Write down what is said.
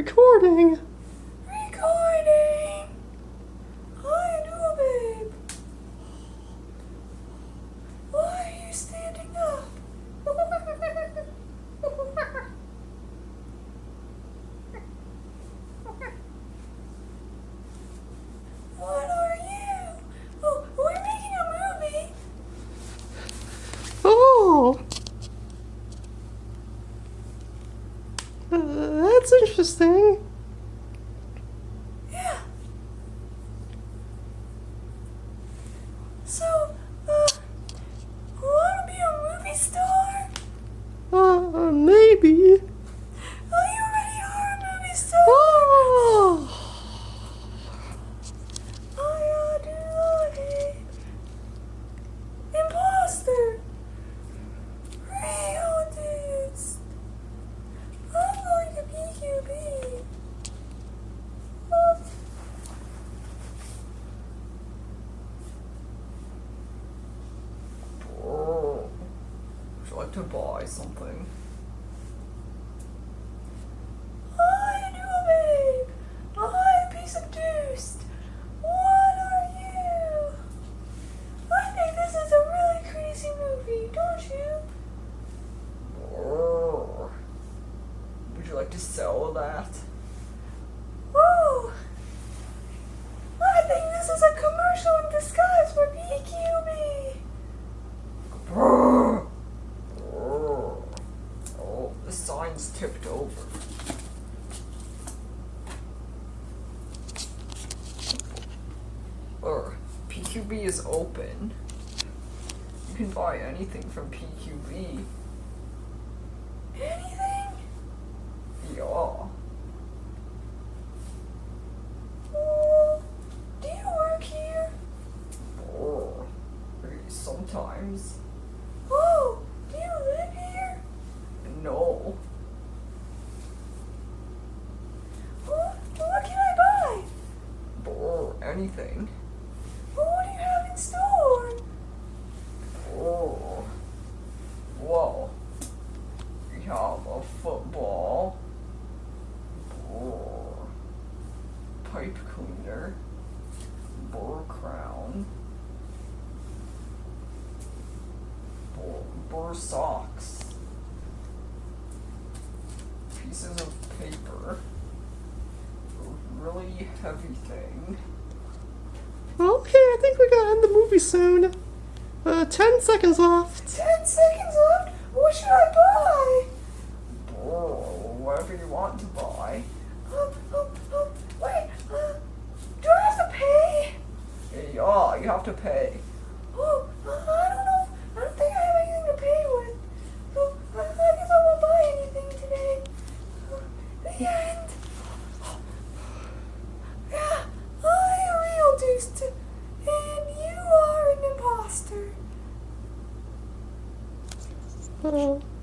Recording. Recording. Hi, new babe. Why are you standing up? what are you? Oh, we're making a movie. Oh. Uh, that's interesting. Yeah. So, uh, wanna be a movie star? Uh, maybe. Oh, you already are a movie star. Oh. I do not hate imposter. Real dudes. I'm going to PQB. Oh. Oh, to buy something? I do, babe. A piece of deuce. What are you? I think this is a really crazy movie, don't you? Would you like to sell that? Oh, I think this is a commercial in disguise for PQB. Oh, oh, the sign's tipped over. Or PQB is open. You can buy anything from PQB. Anything? Yeah. Do you work here? Sometimes. Oh, do you live here? No. Oh, what can I buy? Oh, anything. Oh, what do you have in store? Oh. Well, we have a football. Oh. Pipe cleaner. Burr crown. Burr, burr socks. Pieces of paper. A really heavy thing. Okay, I think we gotta end the movie soon. Uh, ten seconds left. Ten seconds left. What should I buy? Oh, whatever you want to buy. Um, um, um, wait, uh, do I have to pay? Yeah, you have to pay. Oh, uh, I don't know. I don't think I have anything to pay with. So, I, I guess I won't buy anything today. Uh, the end. You